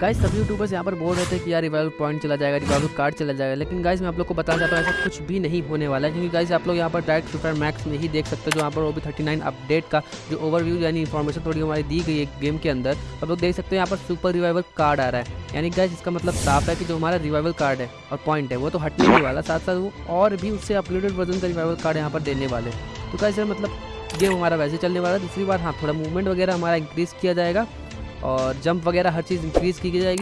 Guys सभी YouTubers यहाँ पर बोल रहे थे कि यार रिवाइवल पॉइंट चला जाएगा रिवाइवल कार्ड चला जाएगा, लेकिन गाइस मैं आप लोग को बताना चाहता हूँ ऐसा कुछ भी नहीं होने वाला है, क्योंकि गाइस आप लोग यहाँ पर डायरेक्ट सुपर मैक्स में ही देख सकते हो, जो यहाँ पर ओबी थर्टी नाइन अपडेट का जो ओवरव्यू यानी इन्फॉर्मेशन थोड़ी हमारी दी गई है गेम के अंदर। आप लोग देख सकते हो यहाँ पर सुपर रिवाइवल कार्ड आ रहा है। यानी गाइस इसका मतलब साफ़ है कि जो हमारा रिवाइवल कार्ड है और पॉइंट है, वो तो हटने ही वाला साथ साथ वो और भी उससे अपलोडेड वर्जन का रिवाइवल कार्ड यहाँ पर देने वाले तो गाइस मतलब गेम हमारा वैसे चलने वाला है। दूसरी बार हाँ थोड़ा मूवमेंट वगैरह हमारा इंक्रीज़ किया जाएगा। और जंप वगैरह हर चीज़ इंक्रीज़ की जाएगी।